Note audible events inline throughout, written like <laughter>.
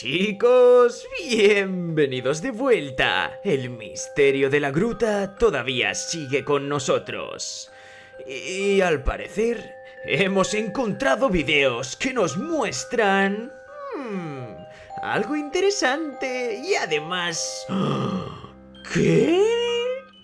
Chicos, bienvenidos de vuelta. El misterio de la gruta todavía sigue con nosotros. Y al parecer, hemos encontrado videos que nos muestran... hmm, algo interesante y además... <gasps> ¿Qué?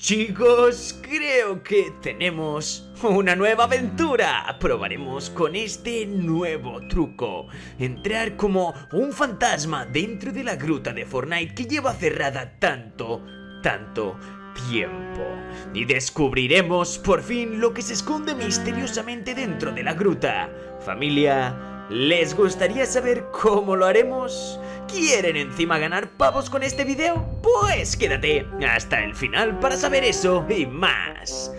Chicos, creo que tenemos una nueva aventura. Probaremos con este nuevo truco. Entrar como un fantasma dentro de la gruta de Fortnite que lleva cerrada tanto, tanto tiempo. Y descubriremos por fin lo que se esconde misteriosamente dentro de la gruta. Familia, ¿les gustaría saber cómo lo haremos? ¿Quieren encima ganar pavos con este video? Pues quédate hasta el final para saber eso y más.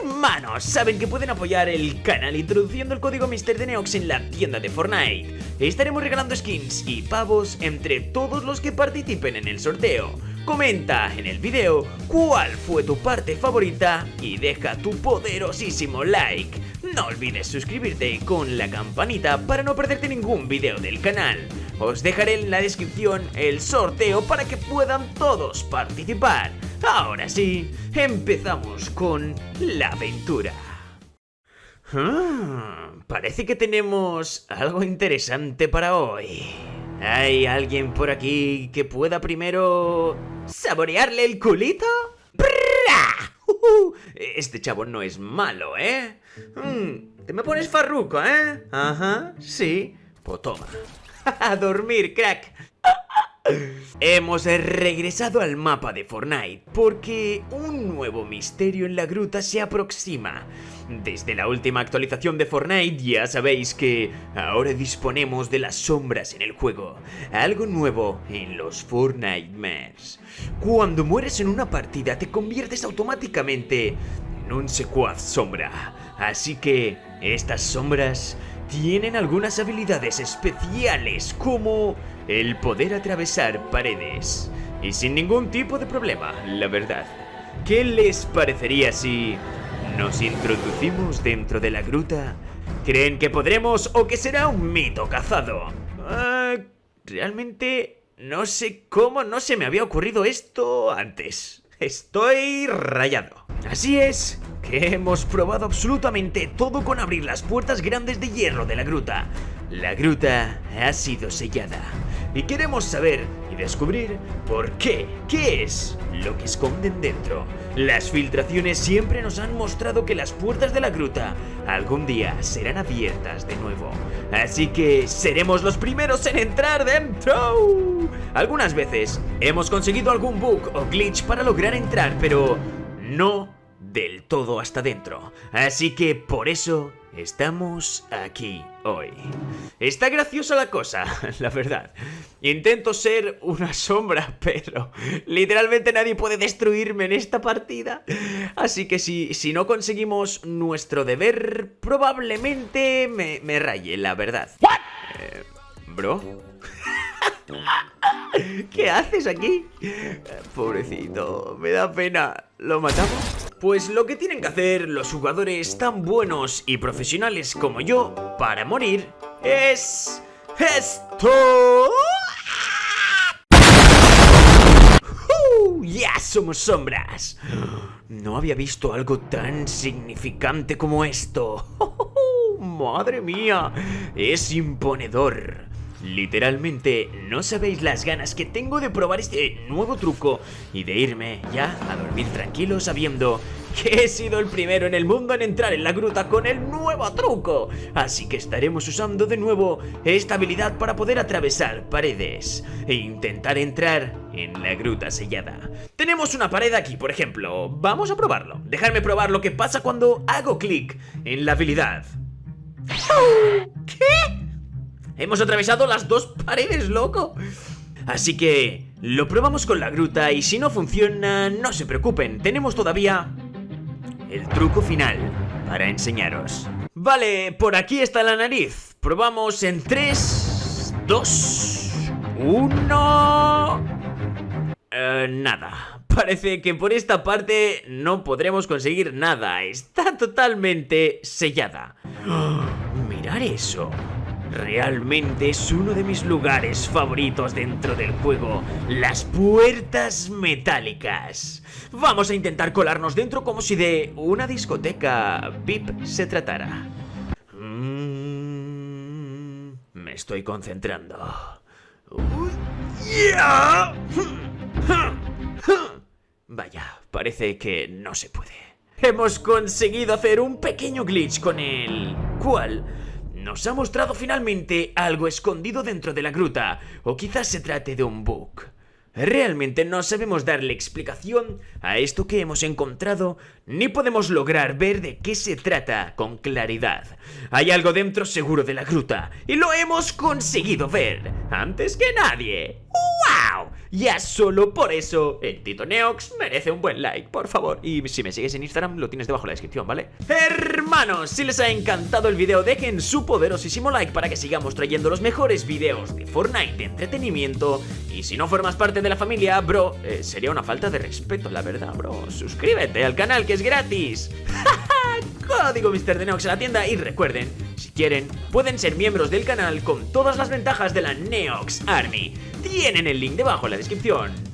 Hermanos, saben que pueden apoyar el canal introduciendo el código Mister de Neox en la tienda de Fortnite. Estaremos regalando skins y pavos entre todos los que participen en el sorteo. Comenta en el video cuál fue tu parte favorita y deja tu poderosísimo like. No olvides suscribirte con la campanita para no perderte ningún video del canal. Os dejaré en la descripción el sorteo para que puedan todos participar. Ahora sí, empezamos con la aventura. Ah, parece que tenemos algo interesante para hoy. ¿Hay alguien por aquí que pueda primero saborearle el culito? <laughs> Este chavo no es malo, ¿eh? Mm, te me pones farruco, ¿eh? Ajá, sí. Pues toma. <laughs> A dormir, crack. <laughs> Hemos regresado al mapa de Fortnite porque un nuevo misterio en la gruta se aproxima. Desde la última actualización de Fortnite ya sabéis que ahora disponemos de las sombras en el juego, algo nuevo en los Fortnite Mares. Cuando mueres en una partida te conviertes automáticamente en un secuaz sombra, así que estas sombras tienen algunas habilidades especiales como el poder atravesar paredes. Y sin ningún tipo de problema, la verdad. ¿Qué les parecería si nos introducimos dentro de la gruta? ¿Creen que podremos o que será un mito cazado? Ah, realmente no sé cómo no se me había ocurrido esto antes. Estoy rayado. Así es, que hemos probado absolutamente todo con abrir las puertas grandes de hierro de la gruta. La gruta ha sido sellada. Y queremos saber y descubrir por qué, qué es lo que esconden dentro. Las filtraciones siempre nos han mostrado que las puertas de la gruta algún día serán abiertas de nuevo. Así que seremos los primeros en entrar dentro. Algunas veces hemos conseguido algún bug o glitch para lograr entrar, pero no del todo hasta dentro. Así que por eso estamos aquí hoy. Está graciosa la cosa, <laughs> la verdad. Intento ser una sombra, <laughs> pero literalmente nadie puede destruirme en esta partida. Así que si, si no conseguimos nuestro deber, probablemente me, me raye, la verdad. Eh, ¿Bro? <laughs> ¿Qué haces aquí? Pobrecito, me da pena. ¿Lo matamos? Pues lo que tienen que hacer los jugadores tan buenos y profesionales como yo para morir es... ¡Esto! ¡Ya somos sombras! No había visto algo tan significante como esto. <laughs> ¡Madre mía! Es imponedor. Literalmente no sabéis las ganas que tengo de probar este nuevo truco y de irme ya a dormir tranquilo sabiendo que he sido el primero en el mundo en entrar en la gruta con el nuevo truco. Así que estaremos usando de nuevo esta habilidad para poder atravesar paredes e intentar entrar en la gruta sellada. Tenemos una pared aquí, por ejemplo. Vamos a probarlo. Dejadme probar lo que pasa cuando hago clic en la habilidad. ¿Qué? Hemos atravesado las dos paredes, loco. Así que lo probamos con la gruta y si no funciona, no se preocupen, tenemos todavía el truco final para enseñaros. Vale, por aquí está la nariz. Probamos en 3, 2, 1... Eh, nada. Parece que por esta parte no podremos conseguir nada. Está totalmente sellada. ¡Oh! Mirar eso. Realmente es uno de mis lugares favoritos dentro del juego, las puertas metálicas. Vamos a intentar colarnos dentro como si de una discoteca VIP se tratara. Mm, me estoy concentrando. Ya. Vaya, parece que no se puede. Hemos conseguido hacer un pequeño glitch con el cual nos ha mostrado finalmente algo escondido dentro de la gruta, o quizás se trate de un bug. Realmente no sabemos darle explicación a esto que hemos encontrado, ni podemos lograr ver de qué se trata con claridad. Hay algo dentro seguro de la gruta, y lo hemos conseguido ver antes que nadie. Ya solo por eso, el Tito Neox merece un buen like, por favor. Y si me sigues en Instagram, lo tienes debajo en la descripción, ¿vale? Hermanos, si les ha encantado el video, dejen su poderosísimo like para que sigamos trayendo los mejores videos de Fortnite de entretenimiento. Y si no formas parte de la familia, bro, eh, sería una falta de respeto, la verdad, bro. Suscríbete al canal que es gratis. <laughs> Código Mr. Neox en la tienda y recuerden, si quieren, pueden ser miembros del canal con todas las ventajas de la Neox Army. Tienen el link debajo en la descripción.